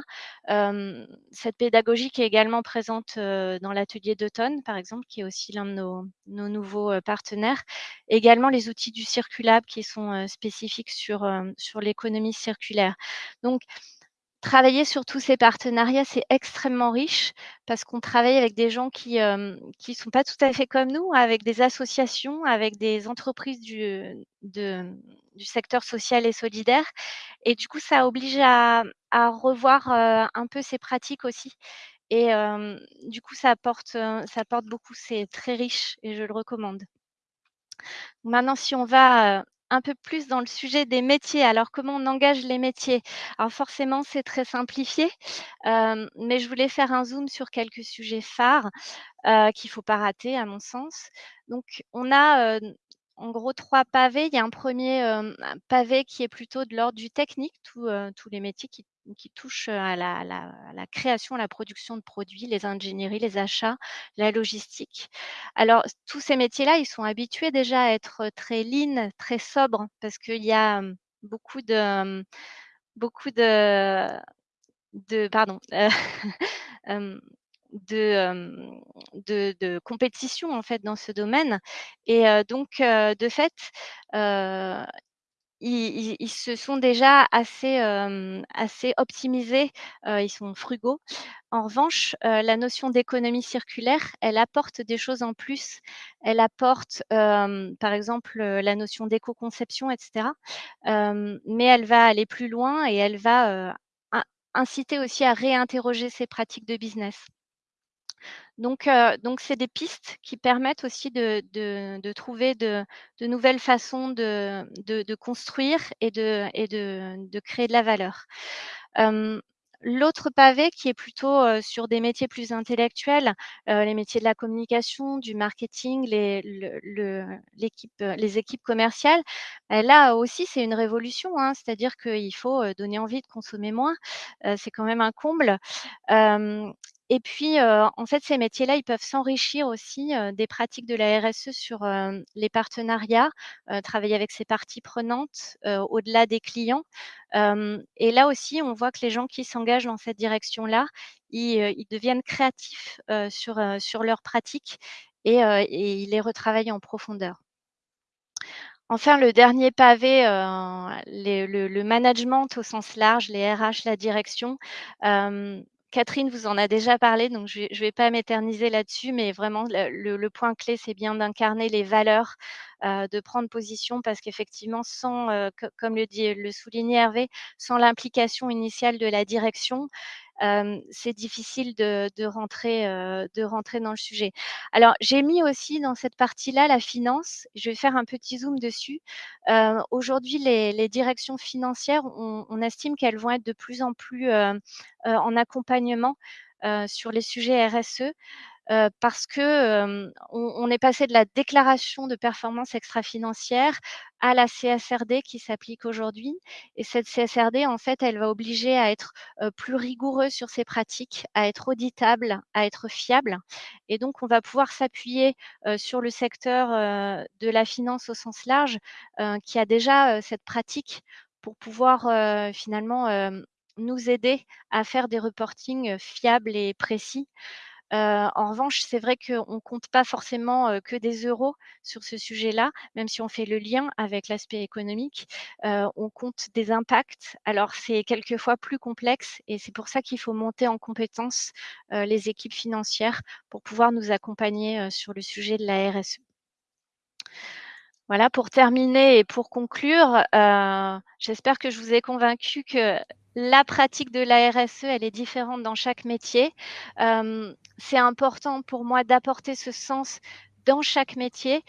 cette pédagogie qui est également présente dans l'atelier d'automne, par exemple, qui est aussi l'un de nos, nos nouveaux partenaires. Également les outils du circulable qui sont spécifiques sur, sur l'économie circulaire. Donc, travailler sur tous ces partenariats, c'est extrêmement riche parce qu'on travaille avec des gens qui ne sont pas tout à fait comme nous, avec des associations, avec des entreprises du, secteur social et solidaire. Et du coup, ça oblige à, revoir un peu ces pratiques aussi. Et du coup, ça apporte, ça apporte beaucoup. C'est très riche et je le recommande. Maintenant, si on va un peu plus dans le sujet des métiers. Alors, comment on engage les métiers? Alors, forcément, c'est très simplifié, mais je voulais faire un zoom sur quelques sujets phares qu'il ne faut pas rater, à mon sens. Donc, on a en gros trois pavés. Il y a un premier pavé qui est plutôt de l'ordre du technique, tous les métiers qui qui touchent à la, création, à la production de produits, les ingénieries, les achats, la logistique. Alors, tous ces métiers-là, ils sont habitués déjà à être très lean, très sobres, parce qu'il y a beaucoup de, beaucoup de, pardon, de, de, compétition en fait dans ce domaine. Et donc, de fait, ils se sont déjà assez, assez optimisés, ils sont frugaux. En revanche, la notion d'économie circulaire, elle apporte des choses en plus. Elle apporte, par exemple, la notion d'éco-conception et cetera, mais elle va aller plus loin et elle va, inciter aussi à réinterroger ses pratiques de business. Donc, donc c'est des pistes qui permettent aussi de, de, trouver de, de, nouvelles façons de, de construire et, de, et de, créer de la valeur. L'autre pavé qui est plutôt sur des métiers plus intellectuels, les métiers de la communication, du marketing, les, les équipes commerciales, bah, là aussi c'est une révolution, hein, c'est-à-dire qu'il faut donner envie de consommer moins, c'est quand même un comble. Et puis, en fait, ces métiers-là, ils peuvent s'enrichir aussi des pratiques de la RSE sur les partenariats, travailler avec ces parties prenantes au-delà des clients. et là aussi, on voit que les gens qui s'engagent dans cette direction-là, ils, deviennent créatifs sur, sur leurs pratiques et, et ils les retravaillent en profondeur. Enfin, le dernier pavé, le, management au sens large, les RH, la direction. Catherine vous en a déjà parlé, donc je ne vais, pas m'éterniser là-dessus, mais vraiment, le, point clé, c'est bien d'incarner les valeurs, euh, de prendre position, parce qu'effectivement, sans, euh, comme le, dit, le soulignait Hervé, sans l'implication initiale de la direction, c'est difficile de, rentrer, de rentrer dans le sujet. Alors, j'ai mis aussi dans cette partie-là la finance. Je vais faire un petit zoom dessus. Aujourd'hui, les, directions financières, on, estime qu'elles vont être de plus en plus en accompagnement sur les sujets RSE parce que on, est passé de la déclaration de performance extra-financière à la CSRD qui s'applique aujourd'hui. Et cette CSRD, en fait, elle va obliger à être plus rigoureux sur ses pratiques, à être auditable, à être fiable. Et donc, on va pouvoir s'appuyer sur le secteur de la finance au sens large, qui a déjà cette pratique pour pouvoir finalement nous aider à faire des reportings fiables et précis en revanche, c'est vrai qu'on ne compte pas forcément que des euros sur ce sujet-là, même si on fait le lien avec l'aspect économique. on compte des impacts. Alors, c'est quelquefois plus complexe et c'est pour ça qu'il faut monter en compétence les équipes financières pour pouvoir nous accompagner sur le sujet de la RSE. Voilà, pour terminer et pour conclure, j'espère que je vous ai convaincu que la pratique de la RSE, elle est différente dans chaque métier. c'est important pour moi d'apporter ce sens dans chaque métier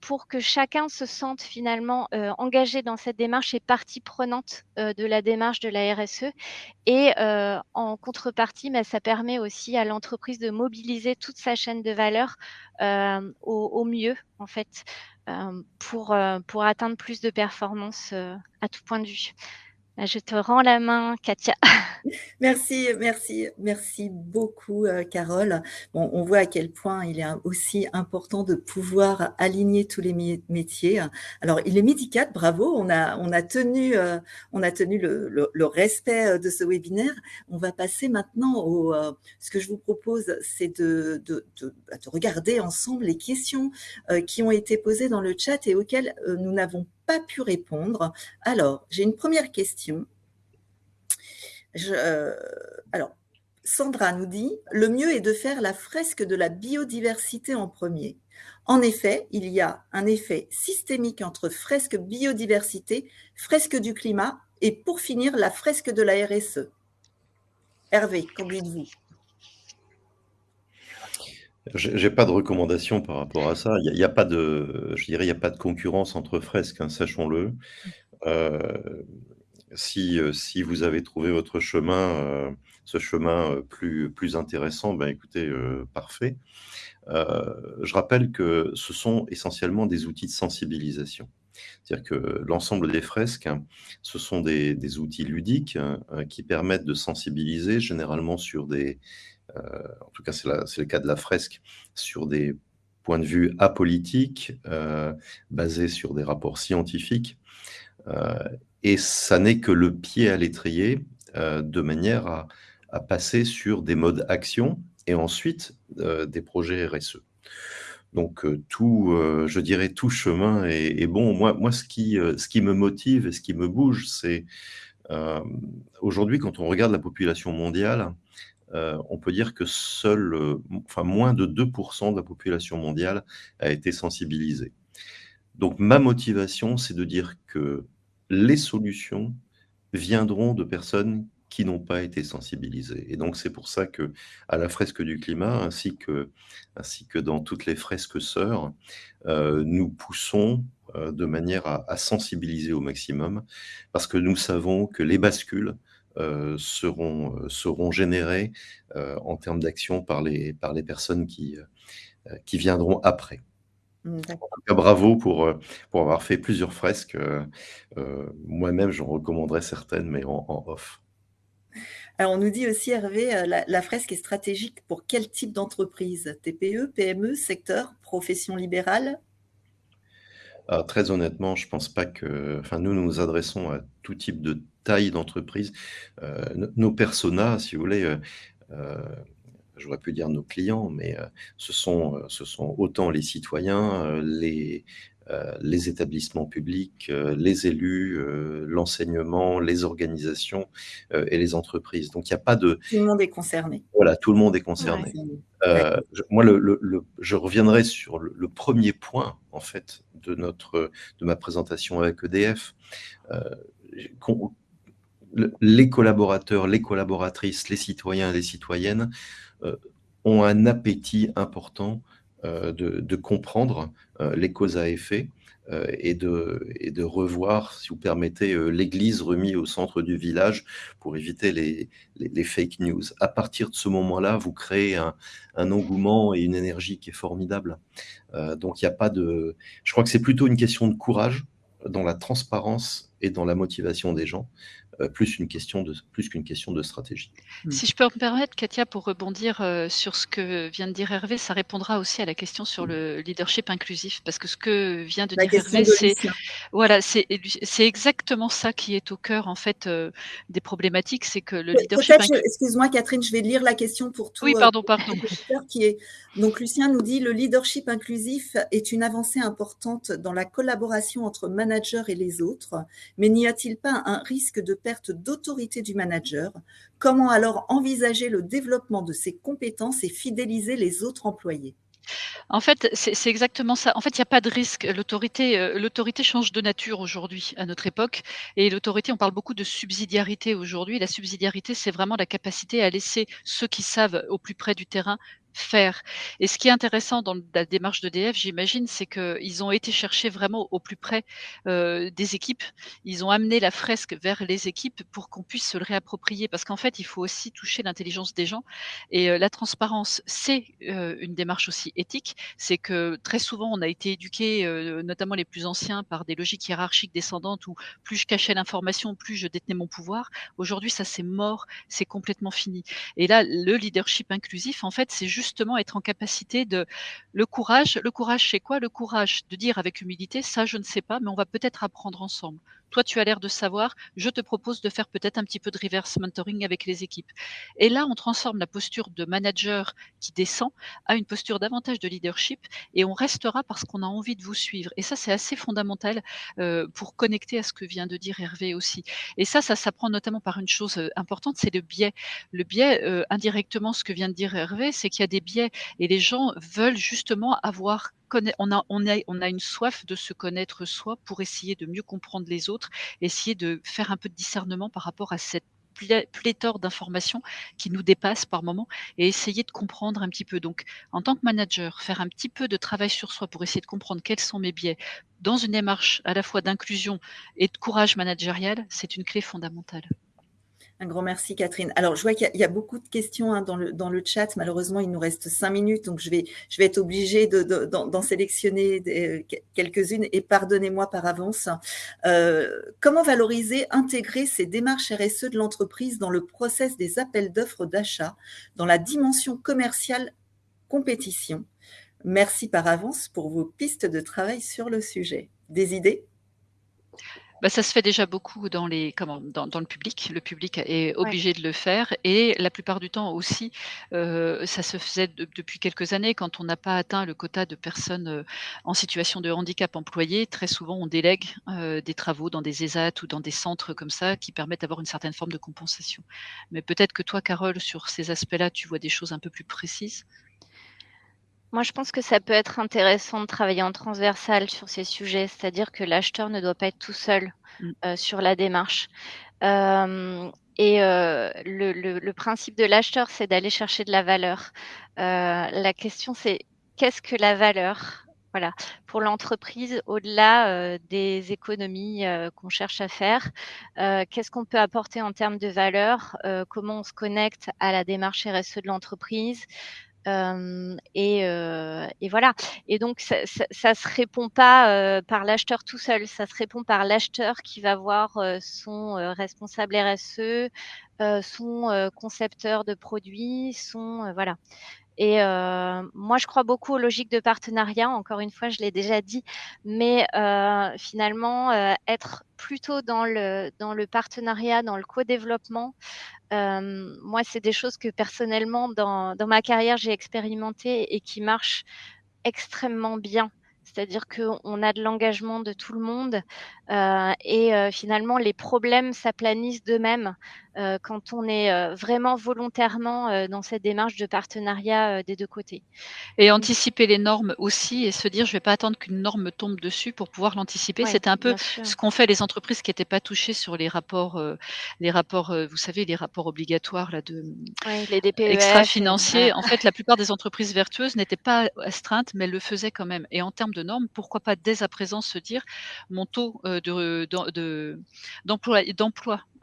pour que chacun se sente finalement engagé dans cette démarche et partie prenante de la démarche de la RSE. Et en contrepartie, bah, ça permet aussi à l'entreprise de mobiliser toute sa chaîne de valeur au, au, mieux, en fait, pour, pour atteindre plus de performance à tout point de vue. Bah, je te rends la main, Katia. Merci, merci, merci beaucoup, euh, Carole. Bon, on voit à quel point il est aussi important de pouvoir aligner tous les métiers. Alors, il est midi 4, bravo. On a, on a tenu, euh, on a tenu le, le, respect euh, de ce webinaire. On va passer maintenant au. ce que je vous propose, c'est de, de, de, bah, de, regarder ensemble les questions qui ont été posées dans le chat et auxquelles nous n'avons pas pu répondre. Alors, j'ai une première question. Euh, alors, Sandra nous dit, le mieux est de faire la fresque de la biodiversité en premier. En effet, il y a un effet systémique entre fresque biodiversité, fresque du climat et pour finir, la fresque de la RSE. Hervé, qu'en dites-vous? J'ai pas de recommandation par rapport à ça. Il n'y a, pas de, je dirais, il y a pas de concurrence entre fresques, hein, sachons-le. Euh, si, euh, si vous avez trouvé votre chemin, euh, ce chemin plus, plus intéressant, ben écoutez, parfait. je rappelle que ce sont essentiellement des outils de sensibilisation. C'est-à-dire que l'ensemble des fresques, hein, ce sont des, des outils ludiques hein, qui permettent de sensibiliser généralement sur des, en tout cas c'est le cas de la fresque, sur des points de vue apolitiques, euh, basés sur des rapports scientifiques. Euh, et ça n'est que le pied à l'étrier de manière à, passer sur des modes action et ensuite des projets RSE. Donc tout, je dirais tout chemin est, bon. Moi, moi ce, qui, ce qui me motive et ce qui me bouge, c'est aujourd'hui quand on regarde la population mondiale, on peut dire que seul, enfin moins de 2% de la population mondiale a été sensibilisée. Donc ma motivation, c'est de dire que les solutions viendront de personnes qui n'ont pas été sensibilisées. Et donc c'est pour ça que à la fresque du climat, ainsi que, ainsi que dans toutes les fresques sœurs, euh, nous poussons euh, de manière à, sensibiliser au maximum, parce que nous savons que les bascules euh, seront, seront générées en termes d'action par les, par les personnes qui, qui viendront après. Mmh, en tout cas, bravo pour, euh, pour avoir fait plusieurs fresques. Euh, euh, moi-même, j'en recommanderais certaines, mais en, off. Alors, on nous dit aussi, Hervé, la, fresque est stratégique pour quel type d'entreprise? TPE, PME, secteur, profession libérale? Ah, Très honnêtement, je ne pense pas que. Enfin, nous, nous nous adressons à tout type de taille d'entreprise. nos personas, si vous voulez, j'aurais pu dire nos clients, mais euh, ce, sont, euh, ce sont autant les citoyens, euh, les, les établissements publics, les élus, l'enseignement, les organisations et les entreprises. Donc il n'y a pas de... Tout le monde est concerné. Voilà, tout le monde est concerné. je, moi, le, je reviendrai sur le, premier point, en fait, de, notre, de ma présentation avec EDF. Les collaborateurs, les collaboratrices, les citoyens et les citoyennes euh, ont un appétit important euh, de, comprendre euh, les causes à effet et, de, et de revoir, si vous permettez, l'église remise au centre du village pour éviter les, fake news. À partir de ce moment-là, vous créez un, un, engouement et une énergie qui est formidable. donc, il n'y a pas de... Je crois que c'est plutôt une question de courage dans la transparence et dans la motivation des gens. Euh, plus une question de plus qu'une question de stratégie. Hmm. Si je peux me permettre, Katia, pour rebondir euh, sur ce que vient de dire Hervé, ça répondra aussi à la question sur hmm. le leadership inclusif, parce que ce que vient de dire Hervé, c'est voilà, c'est c'est exactement ça qui est au cœur en fait euh, des problématiques, c'est que le leadership. Excuse-moi, Catherine, je vais lire la question pour tout. Oui, pardon, pardon. Qui est donc Lucien nous dit le leadership inclusif est une avancée importante dans la collaboration entre managers et les autres, mais n'y a-t-il pas un risque de perte d'autorité du manager? Comment alors envisager le développement de ses compétences et fidéliser les autres employés? En fait, c'est exactement ça. En fait, il n'y a pas de risque. L'autorité, euh, l'autorité change de nature aujourd'hui, à notre époque. Et l'autorité, on parle beaucoup de subsidiarité aujourd'hui. La subsidiarité, c'est vraiment la capacité à laisser ceux qui savent au plus près du terrain faire. Et ce qui est intéressant dans la démarche d'EDF, j'imagine, c'est qu'ils ont été chercher vraiment au plus près euh, des équipes. Ils ont amené la fresque vers les équipes pour qu'on puisse se le réapproprier. Parce qu'en fait, il faut aussi toucher l'intelligence des gens. Et euh, la transparence, c'est euh, une démarche aussi éthique. C'est que très souvent, on a été éduqués, notamment les plus anciens, par des logiques hiérarchiques descendantes où plus je cachais l'information, plus je détenais mon pouvoir. Aujourd'hui, ça c'est mort, c'est complètement fini. Et là, le leadership inclusif, en fait, c'est juste justement être en capacité de le courage. Le courage, c'est quoi Le courage? De dire avec humilité, ça, je ne sais pas, mais on va peut-être apprendre ensemble. Toi, tu as l'air de savoir, je te propose de faire peut-être un petit peu de reverse mentoring avec les équipes. Et là, on transforme la posture de manager qui descend à une posture davantage de leadership et on restera parce qu'on a envie de vous suivre. Et ça, c'est assez fondamental euh, pour connecter à ce que vient de dire Hervé aussi. Et ça, ça s'apprend notamment par une chose euh, importante, c'est le biais. Le biais, euh, indirectement, ce que vient de dire Hervé, c'est qu'il y a des biais et les gens veulent justement avoir on a, une soif de se connaître soi pour essayer de mieux comprendre les autres, essayer de faire un peu de discernement par rapport à cette pléthore d'informations qui nous dépassent par moment et essayer de comprendre un petit peu. Donc, en tant que manager, faire un petit peu de travail sur soi pour essayer de comprendre quels sont mes biais dans une démarche à la fois d'inclusion et de courage managérial, c'est une clé fondamentale. Un grand merci, Catherine. Alors, je vois qu'il y, a beaucoup de questions hein, dans, le, dans le chat. Malheureusement, il nous reste cinq minutes, donc je vais, je vais être obligée d'en sélectionner quelques-unes et pardonnez-moi par avance. Euh, comment valoriser, intégrer ces démarches RSE de l'entreprise dans le process des appels d'offres d'achat, dans la dimension commerciale compétition? Merci par avance pour vos pistes de travail sur le sujet. Des idées? Bah, ça se fait déjà beaucoup dans les comment? Dans dans le public. Le public est obligé de le faire et la plupart du temps aussi, heu, ça se faisait de depuis quelques années quand on n'a pas atteint le quota de personnes, heu, en situation de handicap employées. Très souvent, on délègue, heu, des travaux dans des ESAT ou dans des centres comme ça qui permettent d'avoir une certaine forme de compensation. Mais peut-être que toi, Carole, sur ces aspects-là, tu vois des choses un peu plus précises? Moi, je pense que ça peut être intéressant de travailler en transversal sur ces sujets, c'est-à-dire que l'acheteur ne doit pas être tout seul, Mmh. heu, sur la démarche. Hem et heu, le le le principe de l'acheteur, c'est d'aller chercher de la valeur. La question, c'est qu'est-ce que la valeur? Voilà, pour l'entreprise, au-delà, des économies, qu'on cherche à faire, qu'est-ce qu'on peut apporter en termes de valeur? Comment on se connecte à la démarche RSE de l'entreprise? Et voilà. Et donc ça ça se répond pas, par l'acheteur tout seul, ça se répond par l'acheteur qui va voir, son, responsable RSE, son, concepteur de produits, son, voilà et heu, moi je crois beaucoup aux logiques de partenariat, encore une fois, je l'ai déjà dit, mais heu, finalement, heu, être plutôt dans le dans le partenariat, dans le co-développement, moi, c'est des choses que personnellement dans ma carrière, j'ai expérimenté et qui marchent extrêmement bien. C'est-à-dire qu'on a de l'engagement de tout le monde, et finalement les problèmes s'aplanissent d'eux-mêmes, heu, quand on est, heu, vraiment volontairement, heu, dans cette démarche de partenariat, des 2 côtés. Et anticiper les normes aussi et se dire: «Je vais pas attendre qu'une norme me tombe dessus pour pouvoir l'anticiper». ouais, C'était un peu sûr. ce qu'ont fait les entreprises qui étaient pas touchées sur les rapports, les rapports, vous savez, les rapports obligatoires là de, Ouais, les DPEF et voilà. extra-financiers. En fait, la plupart des entreprises vertueuses n'étaient pas astreintes, mais elles le faisaient quand même et en termes de normes, pourquoi pas dès à présent se dire: «Mon taux, heu, de de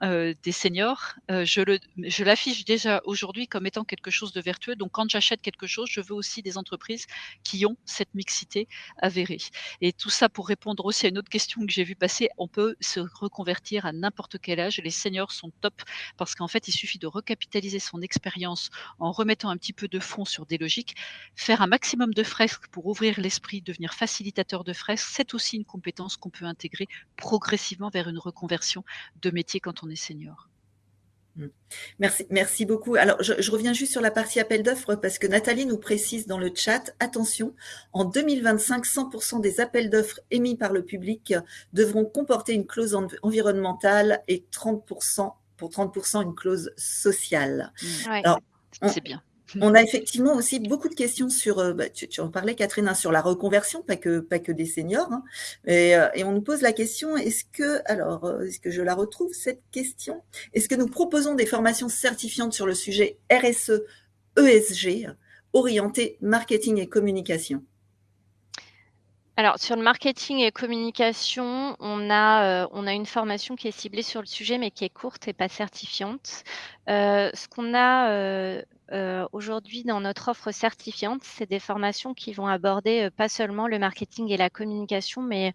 heu, des seniors, le je l'affiche déjà aujourd'hui comme étant quelque chose de vertueux. Donc quand j'achète quelque chose, je veux aussi des entreprises qui ont cette mixité avérée. Et tout ça pour répondre aussi à une autre question que j'ai vue passer, on peut se reconvertir à n'importe quel âge. Les seniors sont top parce qu'en fait, il suffit de recapitaliser son expérience en remettant un petit peu de fond sur des logiques, faire un maximum de fresques pour ouvrir l'esprit, devenir facilitateur de fresques, c'est aussi une compétence qu'on peut intégrer progressivement vers une reconversion de métier quand on est senior. Mmh. Merci, merci beaucoup. Alors, je, je reviens juste sur la partie appel d'offres parce que Nathalie nous précise dans le chat, attention, en 2025, 100% des appels d'offres émis par le public devront comporter une clause en- environnementale et 30%, pour 30% une clause sociale. Ouais. Alors, on, C'est bien. On a effectivement aussi beaucoup de questions sur, euh, bah, tu, en parlais Catherine, hein, sur la reconversion, pas que, pas que des seniors. hein. et, euh, et on nous pose la question, est-ce que, alors, euh, est-ce que je la retrouve cette question? Est-ce que nous proposons des formations certifiantes sur le sujet RSE, ESG, orientées marketing et communication? Alors sur le marketing et communication, on a, heu, on a une formation qui est ciblée sur le sujet, mais qui est courte et pas certifiante. Heu, ce qu'on a, heu, aujourd'hui dans notre offre certifiante, c'est des formations qui vont aborder, pas seulement le marketing et la communication, mais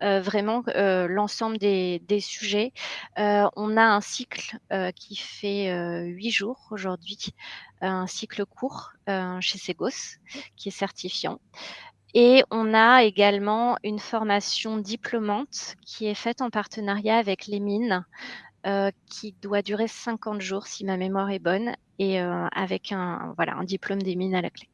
vraiment, l'ensemble des des sujets. On a un cycle, qui fait, 8 jours aujourd'hui, un cycle court, chez Segos, qui est certifiant. Et on a également une formation diplômante qui est faite en partenariat avec les mines, heu, qui doit durer 50 jours si ma mémoire est bonne et heu, avec un voilà, un diplôme des mines à la clé.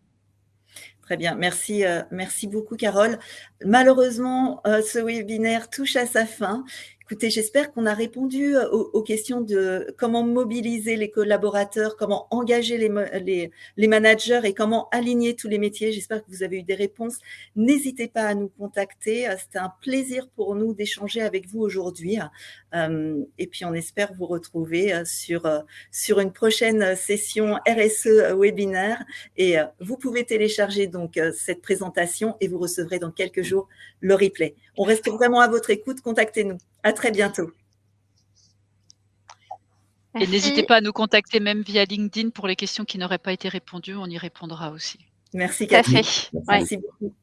Très bien, merci, euh, merci beaucoup Carole. Malheureusement, euh, ce webinaire touche à sa fin. Écoutez, j'espère qu'on a répondu euh, aux, questions de comment mobiliser les collaborateurs, comment engager les, les, les, managers et comment aligner tous les métiers. J'espère que vous avez eu des réponses. N'hésitez pas à nous contacter. C'était un plaisir pour nous d'échanger avec vous aujourd'hui. Euh, et puis, on espère vous retrouver euh, sur, sur une prochaine session RSE webinaire. Et vous pouvez télécharger donc cette présentation et vous recevrez dans quelques jours le replay. On reste vraiment à votre écoute. Contactez-nous. À très bientôt. Et n'hésitez pas à nous contacter même via LinkedIn pour les questions qui n'auraient pas été répondues. On y répondra aussi. Merci Catherine. Merci ouais. beaucoup.